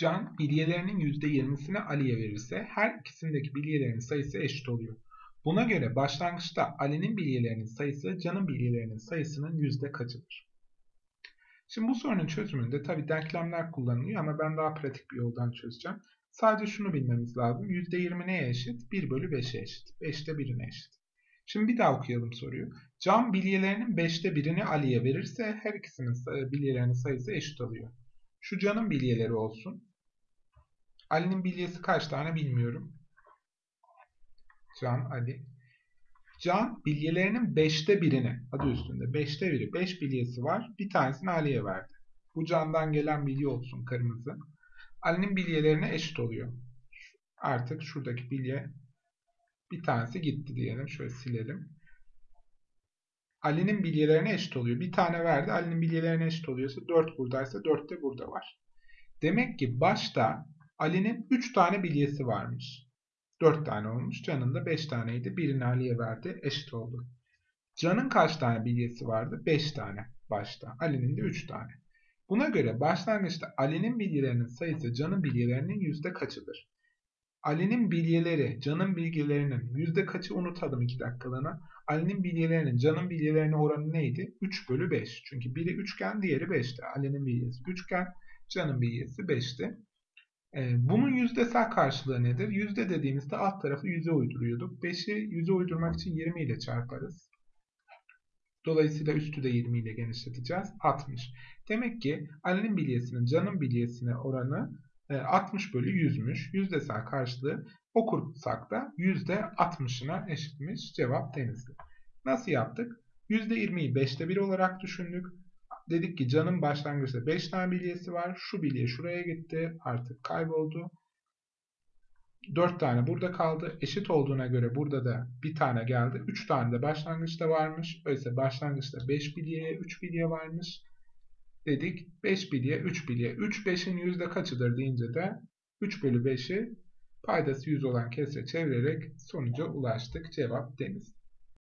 Can bilyelerinin %20'sini Ali'ye verirse her ikisindeki bilyelerinin sayısı eşit oluyor. Buna göre başlangıçta Ali'nin bilyelerinin sayısı Can'ın bilyelerinin sayısının yüzde kaçıdır? Şimdi bu sorunun çözümünde tabi denklemler kullanılıyor ama ben daha pratik bir yoldan çözeceğim. Sadece şunu bilmemiz lazım. %20 neye eşit? 1 bölü 5'e eşit. 5'te 1'ine eşit. Şimdi bir daha okuyalım soruyu. Can bilyelerinin 5'te birini Ali'ye verirse her ikisinin bilyelerinin sayısı eşit oluyor. Şu Can'ın bilyeleri olsun. Ali'nin bilyesi kaç tane bilmiyorum. Can, Ali. Can bilyelerinin 5'te birini, adı üstünde 5'te biri, 5 bilyesi var. Bir tanesini Ali'ye verdi. Bu Can'dan gelen bilye olsun kırmızı. Ali'nin bilyelerine eşit oluyor. Artık şuradaki bilye bir tanesi gitti diyelim. Şöyle silelim. Ali'nin bilyelerine eşit oluyor. Bir tane verdi. Ali'nin bilyelerine eşit oluyorsa 4 buradaysa 4 de burada var. Demek ki başta Ali'nin 3 tane bilyesi varmış. 4 tane olmuş. Can'ın da 5 taneydi. Birini Ali'ye verdi. Eşit oldu. Can'ın kaç tane bilyesi vardı? 5 tane başta. Ali'nin de 3 tane. Buna göre başlangıçta Ali'nin bilyelerinin sayısı Can'ın bilyelerinin yüzde kaçıdır? Ali'nin bilyeleri Can'ın bilgilerinin yüzde kaçı unutalım 2 dakikalığına. Ali'nin bilyelerinin Can'ın bilyelerine oranı neydi? 3 bölü 5. Çünkü biri üçgen diğeri 5'ti. Ali'nin bilyesi üçgen, Can'ın bilyesi 5'ti. Ee, bunun yüzdesel karşılığı nedir? Yüzde dediğimizde alt tarafı yüze uyduruyorduk. 5'i yüze uydurmak için 20 ile çarparız. Dolayısıyla üstü de 20 ile genişleteceğiz. 60. Demek ki Ali'nin bilyesinin Can'ın bilyesine oranı 60 e, bölü 100'müş. Yüzdesel karşılığı okursak da %60'ına eşitmiş. Cevap Denizli. Nasıl yaptık? %20'yi 5'te 1 olarak düşündük. Dedik ki canın başlangıçta 5 tane bilyesi var. Şu bilye şuraya gitti. Artık kayboldu. 4 tane burada kaldı. Eşit olduğuna göre burada da bir tane geldi. 3 tane de başlangıçta varmış. Öyleyse başlangıçta 5 bilye, 3 bilye varmış. Dedik 5 bilye, 3 bilye. 3 5'in yüzde kaçıdır deyince de 3 bölü 5'i paydası 100 olan kesre çevirerek sonuca ulaştık. Cevap deniz.